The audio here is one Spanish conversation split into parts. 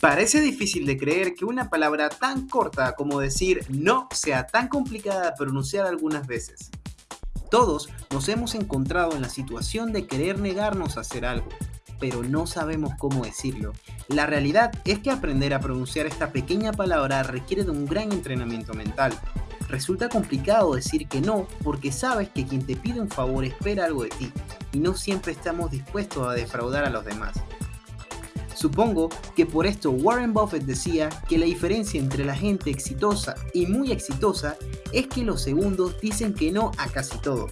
Parece difícil de creer que una palabra tan corta como decir no sea tan complicada de pronunciar algunas veces. Todos nos hemos encontrado en la situación de querer negarnos a hacer algo, pero no sabemos cómo decirlo. La realidad es que aprender a pronunciar esta pequeña palabra requiere de un gran entrenamiento mental. Resulta complicado decir que no porque sabes que quien te pide un favor espera algo de ti y no siempre estamos dispuestos a defraudar a los demás. Supongo que por esto Warren Buffett decía que la diferencia entre la gente exitosa y muy exitosa es que los segundos dicen que no a casi todo.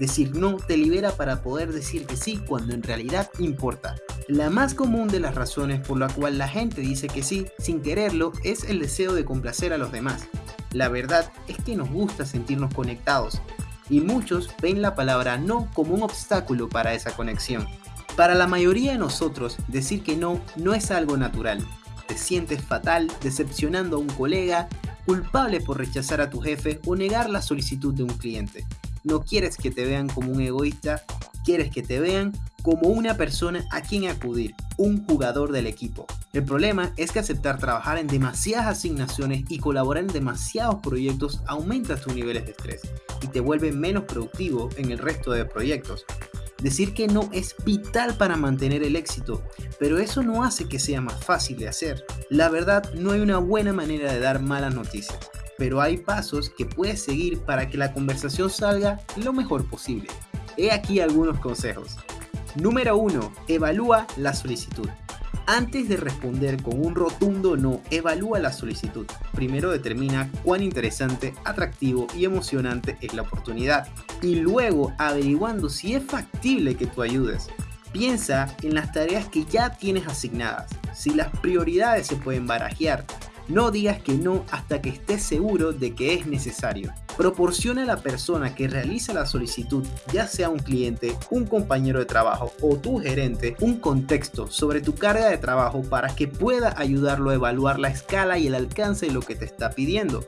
Decir no te libera para poder decir que sí cuando en realidad importa. La más común de las razones por la cual la gente dice que sí sin quererlo es el deseo de complacer a los demás. La verdad es que nos gusta sentirnos conectados y muchos ven la palabra no como un obstáculo para esa conexión. Para la mayoría de nosotros, decir que no no es algo natural. Te sientes fatal decepcionando a un colega, culpable por rechazar a tu jefe o negar la solicitud de un cliente. No quieres que te vean como un egoísta, quieres que te vean como una persona a quien acudir, un jugador del equipo. El problema es que aceptar trabajar en demasiadas asignaciones y colaborar en demasiados proyectos aumenta tus niveles de estrés y te vuelve menos productivo en el resto de proyectos. Decir que no es vital para mantener el éxito, pero eso no hace que sea más fácil de hacer. La verdad, no hay una buena manera de dar malas noticias, pero hay pasos que puedes seguir para que la conversación salga lo mejor posible. He aquí algunos consejos. Número 1. Evalúa la solicitud. Antes de responder con un rotundo no, evalúa la solicitud. Primero determina cuán interesante, atractivo y emocionante es la oportunidad. Y luego averiguando si es factible que tú ayudes. Piensa en las tareas que ya tienes asignadas, si las prioridades se pueden barajear. No digas que no hasta que estés seguro de que es necesario. Proporciona a la persona que realiza la solicitud, ya sea un cliente, un compañero de trabajo o tu gerente, un contexto sobre tu carga de trabajo para que pueda ayudarlo a evaluar la escala y el alcance de lo que te está pidiendo.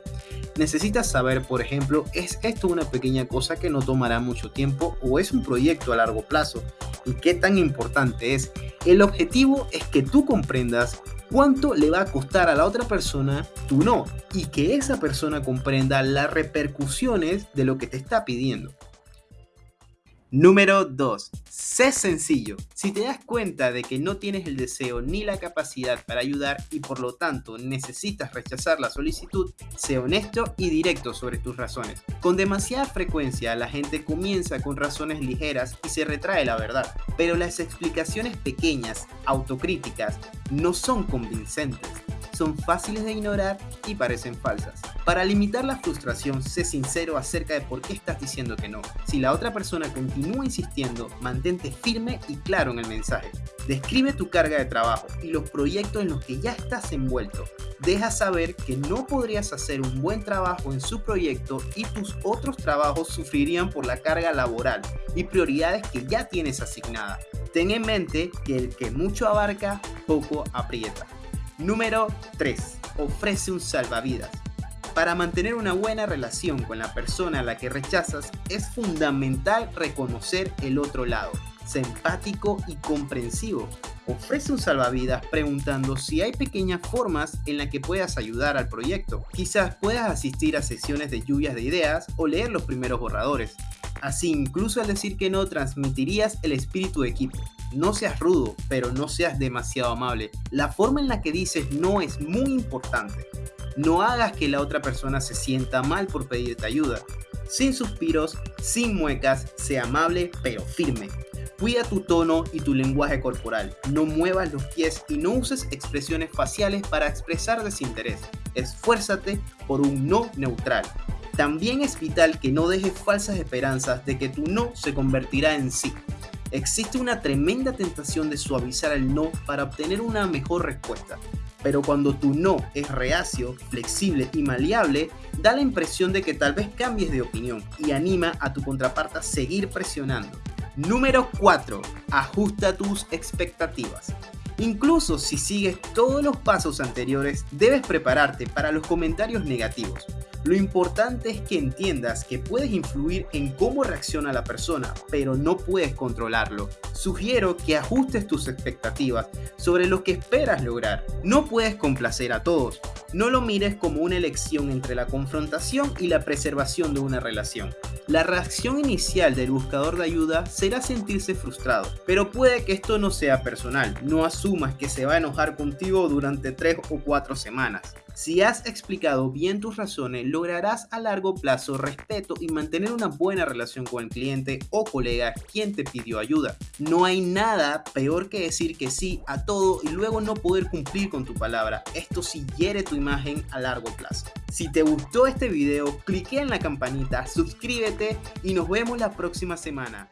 Necesitas saber, por ejemplo, ¿es esto una pequeña cosa que no tomará mucho tiempo o es un proyecto a largo plazo? ¿Y qué tan importante es? El objetivo es que tú comprendas cuánto le va a costar a la otra persona tu no y que esa persona comprenda las repercusiones de lo que te está pidiendo. Número 2. Sé sencillo. Si te das cuenta de que no tienes el deseo ni la capacidad para ayudar y por lo tanto necesitas rechazar la solicitud, sé honesto y directo sobre tus razones. Con demasiada frecuencia la gente comienza con razones ligeras y se retrae la verdad, pero las explicaciones pequeñas, autocríticas, no son convincentes son fáciles de ignorar y parecen falsas. Para limitar la frustración, sé sincero acerca de por qué estás diciendo que no. Si la otra persona continúa insistiendo, mantente firme y claro en el mensaje. Describe tu carga de trabajo y los proyectos en los que ya estás envuelto. Deja saber que no podrías hacer un buen trabajo en su proyecto y tus otros trabajos sufrirían por la carga laboral y prioridades que ya tienes asignadas. Ten en mente que el que mucho abarca, poco aprieta. Número 3. Ofrece un salvavidas. Para mantener una buena relación con la persona a la que rechazas es fundamental reconocer el otro lado, ser empático y comprensivo. Ofrece un salvavidas preguntando si hay pequeñas formas en las que puedas ayudar al proyecto. Quizás puedas asistir a sesiones de lluvias de ideas o leer los primeros borradores. Así, incluso al decir que no, transmitirías el espíritu de equipo. No seas rudo, pero no seas demasiado amable. La forma en la que dices no es muy importante. No hagas que la otra persona se sienta mal por pedirte ayuda. Sin suspiros, sin muecas, sea amable pero firme. Cuida tu tono y tu lenguaje corporal. No muevas los pies y no uses expresiones faciales para expresar desinterés. Esfuérzate por un no neutral. También es vital que no dejes falsas esperanzas de que tu no se convertirá en sí. Existe una tremenda tentación de suavizar el no para obtener una mejor respuesta. Pero cuando tu no es reacio, flexible y maleable, da la impresión de que tal vez cambies de opinión y anima a tu contraparte a seguir presionando. Número 4. Ajusta tus expectativas. Incluso si sigues todos los pasos anteriores, debes prepararte para los comentarios negativos. Lo importante es que entiendas que puedes influir en cómo reacciona la persona, pero no puedes controlarlo. Sugiero que ajustes tus expectativas sobre lo que esperas lograr. No puedes complacer a todos. No lo mires como una elección entre la confrontación y la preservación de una relación. La reacción inicial del buscador de ayuda será sentirse frustrado, pero puede que esto no sea personal. No asumas que se va a enojar contigo durante 3 o 4 semanas. Si has explicado bien tus razones, lograrás a largo plazo respeto y mantener una buena relación con el cliente o colega quien te pidió ayuda. No hay nada peor que decir que sí a todo y luego no poder cumplir con tu palabra. Esto sí hiere tu imagen a largo plazo. Si te gustó este video, clique en la campanita, suscríbete y nos vemos la próxima semana.